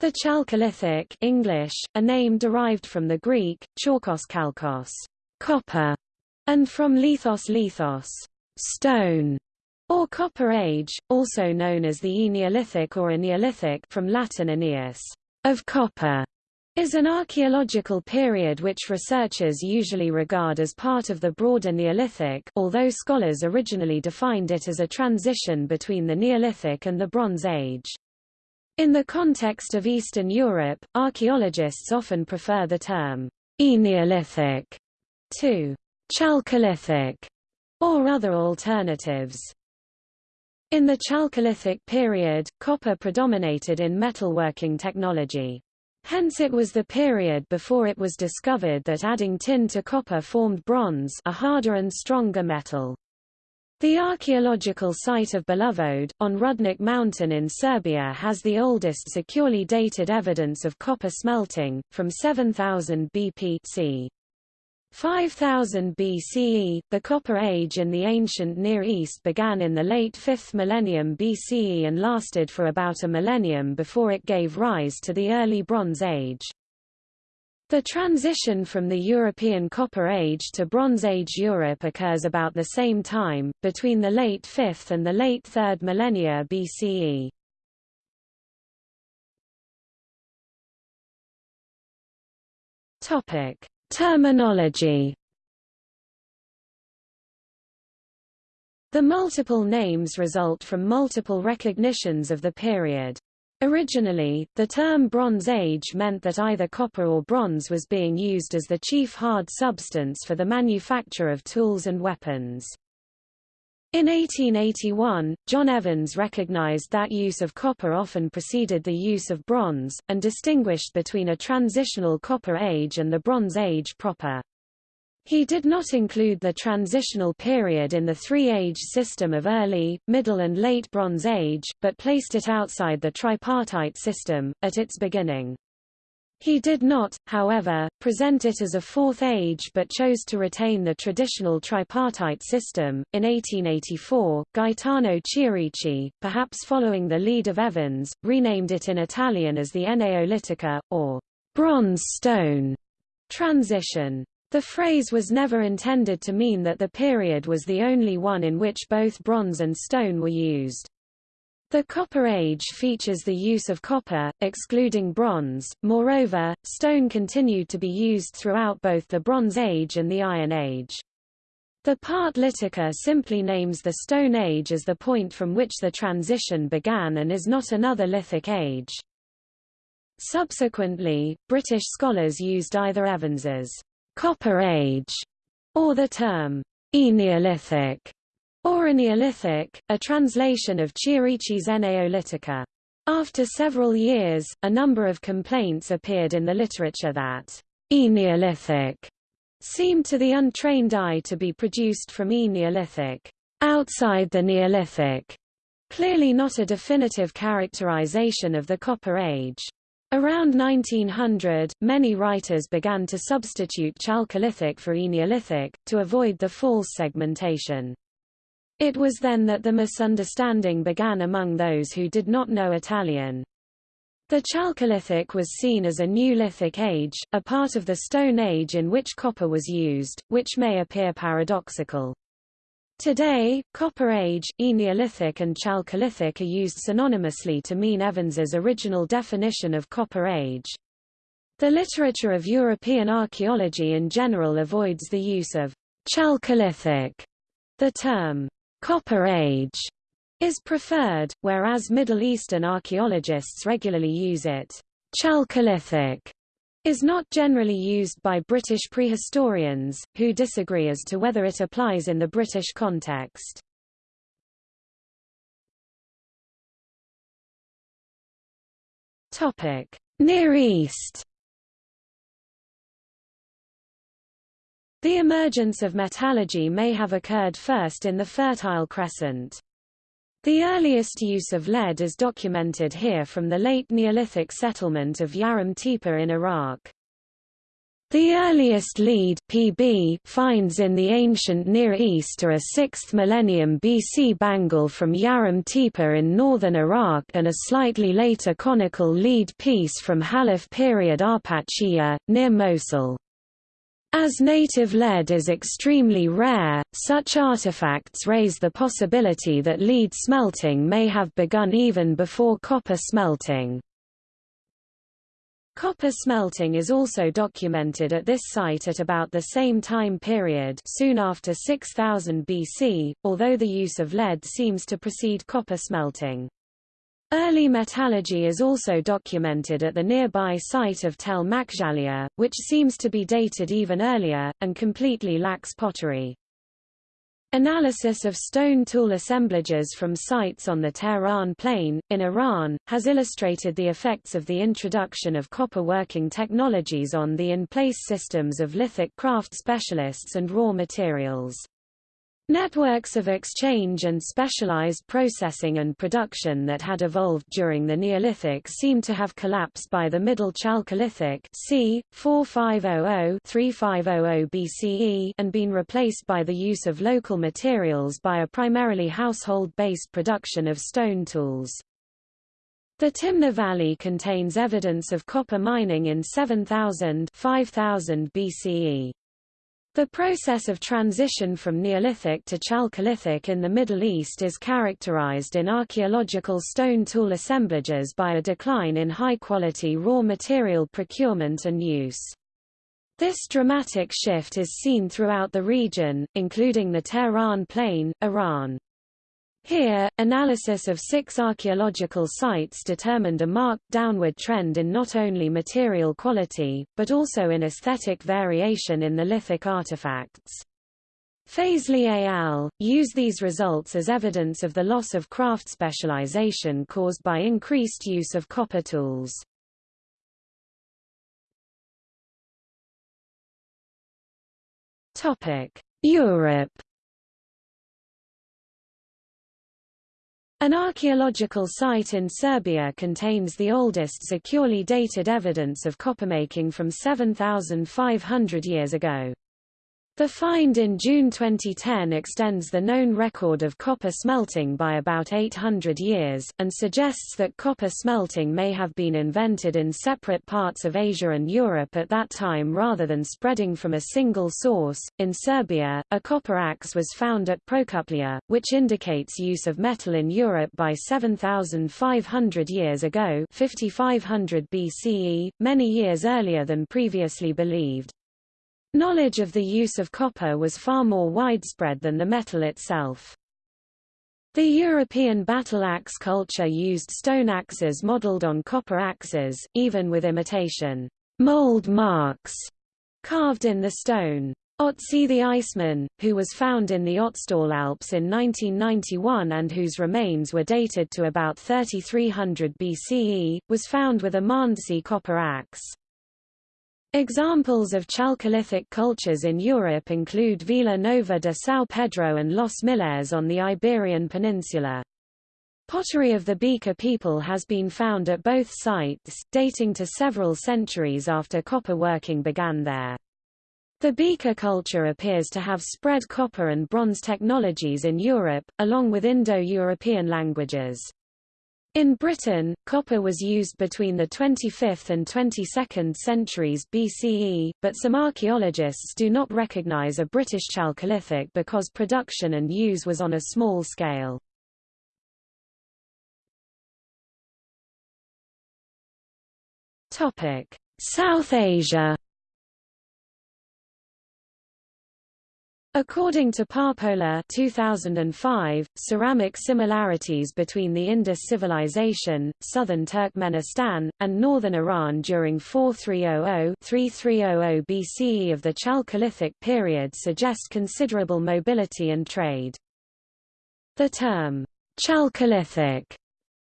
The Chalcolithic English, a name derived from the Greek, chalkos kalkos, copper, and from lithos lithos, stone, or Copper Age, also known as the Eneolithic or Eneolithic from Latin aeneas, of copper, is an archaeological period which researchers usually regard as part of the broader Neolithic, although scholars originally defined it as a transition between the Neolithic and the Bronze Age. In the context of Eastern Europe, archaeologists often prefer the term Eneolithic to Chalcolithic or other alternatives. In the Chalcolithic period, copper predominated in metalworking technology. Hence it was the period before it was discovered that adding tin to copper formed bronze a harder and stronger metal. The archaeological site of Belovode, on Rudnik Mountain in Serbia has the oldest securely dated evidence of copper smelting, from 7000 BP c. 5000 BCE, the Copper Age in the ancient Near East began in the late 5th millennium BCE and lasted for about a millennium before it gave rise to the early Bronze Age. The transition from the European Copper Age to Bronze Age Europe occurs about the same time, between the late 5th and the late 3rd millennia BCE. Topic: Terminology The multiple names result from multiple recognitions of the period. Originally, the term Bronze Age meant that either copper or bronze was being used as the chief hard substance for the manufacture of tools and weapons. In 1881, John Evans recognized that use of copper often preceded the use of bronze, and distinguished between a transitional Copper Age and the Bronze Age proper. He did not include the transitional period in the three-age system of early, middle and late Bronze Age, but placed it outside the tripartite system, at its beginning. He did not, however, present it as a fourth age but chose to retain the traditional tripartite system. In 1884, Gaetano Chierici, perhaps following the lead of Evans, renamed it in Italian as the Eneolitica, or bronze stone transition. The phrase was never intended to mean that the period was the only one in which both bronze and stone were used. The Copper Age features the use of copper, excluding bronze, moreover, stone continued to be used throughout both the Bronze Age and the Iron Age. The part Litica simply names the Stone Age as the point from which the transition began and is not another lithic age. Subsequently, British scholars used either Evans's Copper Age or the term Eneolithic or Neolithic, a translation of Chierici's Eneolitica. After several years, a number of complaints appeared in the literature that Eneolithic seemed to the untrained eye to be produced from E-Neolithic, outside the Neolithic, clearly not a definitive characterization of the Copper Age. Around 1900, many writers began to substitute Chalcolithic for Eneolithic, to avoid the false segmentation. It was then that the misunderstanding began among those who did not know Italian. The Chalcolithic was seen as a new lithic age, a part of the Stone Age in which copper was used, which may appear paradoxical. Today, Copper Age, Eneolithic and Chalcolithic are used synonymously to mean Evans's original definition of Copper Age. The literature of European archaeology in general avoids the use of Chalcolithic. The term Copper Age is preferred, whereas Middle Eastern archaeologists regularly use it. Chalcolithic is not generally used by British prehistorians, who disagree as to whether it applies in the British context. Topic: Near East The emergence of metallurgy may have occurred first in the Fertile Crescent. The earliest use of lead is documented here from the late Neolithic settlement of Yarim Tepe in Iraq. The earliest lead PB finds in the ancient Near East are a 6th millennium BC bangle from Yarim Tepe in northern Iraq and a slightly later conical lead piece from Halaf period Arpachiyya, near Mosul. As native lead is extremely rare, such artifacts raise the possibility that lead smelting may have begun even before copper smelting. Copper smelting is also documented at this site at about the same time period soon after 6000 BC, although the use of lead seems to precede copper smelting. Early metallurgy is also documented at the nearby site of Tel Maghzaliyah, which seems to be dated even earlier, and completely lacks pottery. Analysis of stone tool assemblages from sites on the Tehran Plain, in Iran, has illustrated the effects of the introduction of copper working technologies on the in-place systems of lithic craft specialists and raw materials. Networks of exchange and specialized processing and production that had evolved during the Neolithic seem to have collapsed by the Middle Chalcolithic c. 4500-3500 BCE and been replaced by the use of local materials by a primarily household-based production of stone tools. The Timna Valley contains evidence of copper mining in 7000 5000 BCE. The process of transition from Neolithic to Chalcolithic in the Middle East is characterized in archaeological stone tool assemblages by a decline in high-quality raw material procurement and use. This dramatic shift is seen throughout the region, including the Tehran Plain, Iran. Here, analysis of six archaeological sites determined a marked downward trend in not only material quality, but also in aesthetic variation in the lithic artifacts. Fazeli et al. use these results as evidence of the loss of craft specialization caused by increased use of copper tools. Europe An archaeological site in Serbia contains the oldest securely dated evidence of coppermaking from 7,500 years ago. The find in June 2010 extends the known record of copper smelting by about 800 years, and suggests that copper smelting may have been invented in separate parts of Asia and Europe at that time rather than spreading from a single source. In Serbia, a copper axe was found at Prokuplje, which indicates use of metal in Europe by 7,500 years ago 5500 BCE, many years earlier than previously believed. Knowledge of the use of copper was far more widespread than the metal itself. The European battle axe culture used stone axes modeled on copper axes, even with imitation mold marks carved in the stone. Otzi the Iceman, who was found in the Ötztal Alps in 1991 and whose remains were dated to about 3300 BCE, was found with a Mondsee copper axe. Examples of chalcolithic cultures in Europe include Vila Nova de São Pedro and Los Millares on the Iberian Peninsula. Pottery of the Beaker people has been found at both sites, dating to several centuries after copper working began there. The Beaker culture appears to have spread copper and bronze technologies in Europe, along with Indo-European languages. In Britain, copper was used between the 25th and 22nd centuries BCE, but some archaeologists do not recognize a British Chalcolithic because production and use was on a small scale. South Asia According to Parpola 2005, ceramic similarities between the Indus civilization, southern Turkmenistan, and northern Iran during 4300-3300 BCE of the Chalcolithic period suggest considerable mobility and trade. The term, Chalcolithic,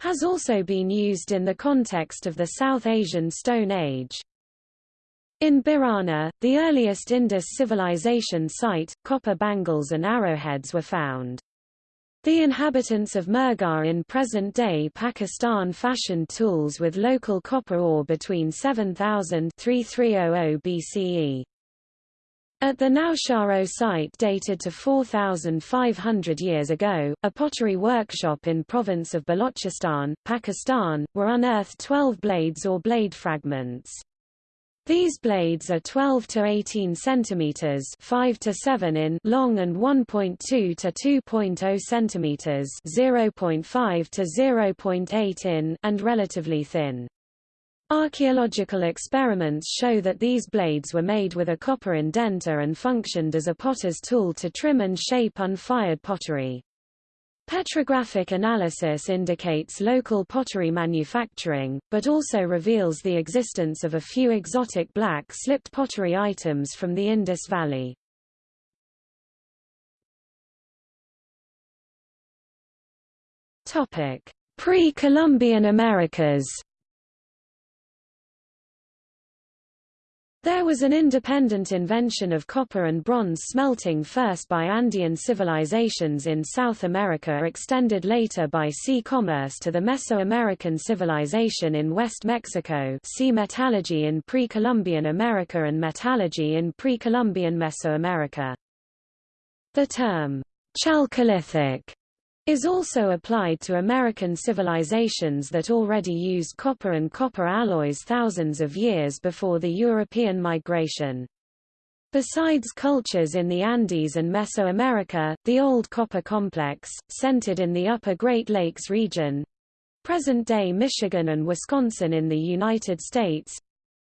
has also been used in the context of the South Asian Stone Age. In Bhirrana, the earliest Indus civilization site, copper bangles and arrowheads were found. The inhabitants of Mehrgarh in present-day Pakistan fashioned tools with local copper ore between 7000 3300 BCE. At the Nausharo site dated to 4,500 years ago, a pottery workshop in province of Balochistan, Pakistan, were unearthed 12 blades or blade fragments. These blades are 12 to 18 centimeters, 5 to 7 in long and 1.2 to 2.0 centimeters, 0.5 to 0.8 in and relatively thin. Archaeological experiments show that these blades were made with a copper indenter and functioned as a potter's tool to trim and shape unfired pottery. Petrographic analysis indicates local pottery manufacturing, but also reveals the existence of a few exotic black slipped pottery items from the Indus Valley. Pre-Columbian Americas There was an independent invention of copper and bronze smelting first by Andean civilizations in South America extended later by sea commerce to the Mesoamerican civilization in West Mexico see metallurgy in pre-Columbian America and metallurgy in pre-Columbian Mesoamerica. The term, Chalcolithic, is also applied to American civilizations that already used copper and copper alloys thousands of years before the European migration. Besides cultures in the Andes and Mesoamerica, the Old Copper Complex, centered in the Upper Great Lakes region, present-day Michigan and Wisconsin in the United States,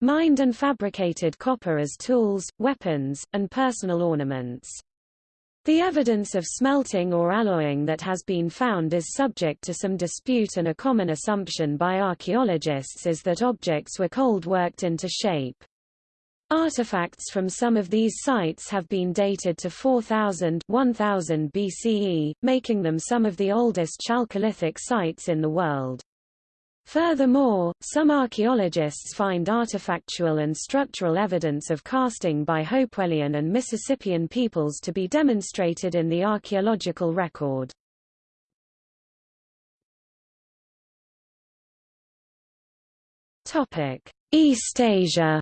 mined and fabricated copper as tools, weapons, and personal ornaments. The evidence of smelting or alloying that has been found is subject to some dispute and a common assumption by archaeologists is that objects were cold worked into shape. Artifacts from some of these sites have been dated to 4000 1000 BCE, making them some of the oldest Chalcolithic sites in the world. Furthermore, some archaeologists find artifactual and structural evidence of casting by Hopewellian and Mississippian peoples to be demonstrated in the archaeological record. East Asia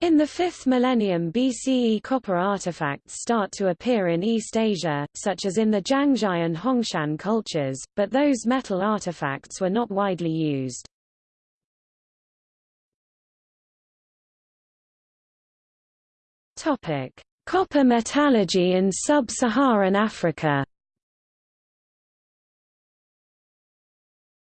In the 5th millennium BCE copper artifacts start to appear in East Asia, such as in the Jiangzhai and Hongshan cultures, but those metal artifacts were not widely used. Copper metallurgy in sub-Saharan Africa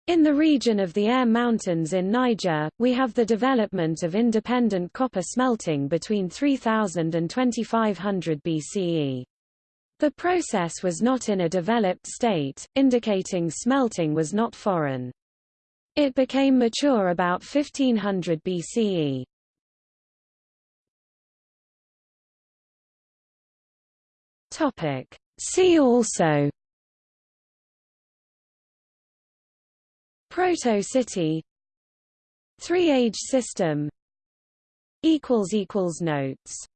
In the region of the Air Mountains in Niger, we have the development of independent copper smelting between 3000 and 2500 BCE. The process was not in a developed state, indicating smelting was not foreign. It became mature about 1500 BCE. See also Proto-city Three-age system. Notes